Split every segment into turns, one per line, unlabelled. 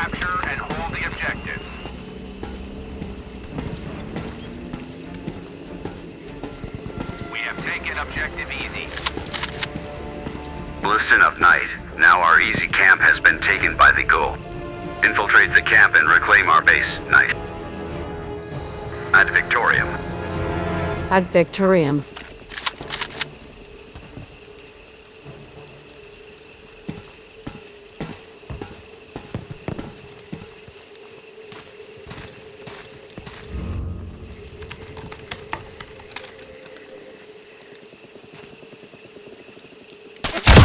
Capture and hold the objectives. We have taken objective easy.
Listen up, Knight. Now our easy camp has been taken by the Ghoul. Infiltrate the camp and reclaim our base, Knight. Ad Victoriam.
Ad Victoriam.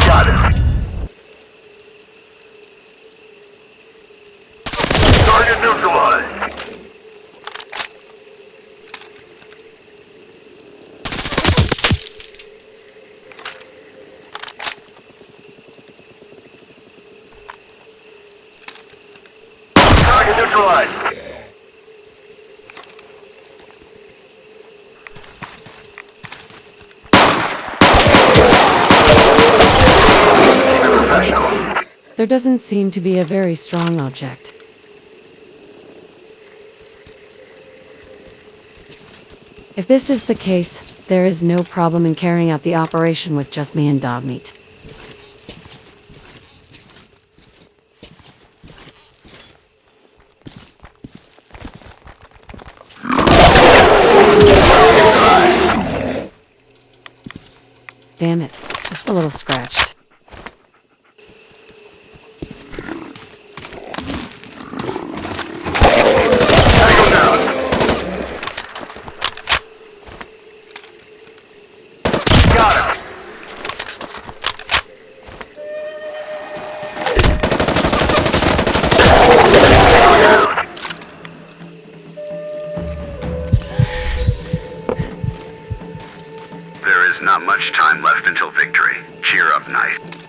Got it. Target neutralized. Target neutralized.
There doesn't seem to be a very strong object. If this is the case, there is no problem in carrying out the operation with just me and Dogmeat. Damn it, just a little scratched.
Not much time left until victory. Cheer up, Knight.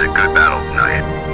Was a good battle, Knight.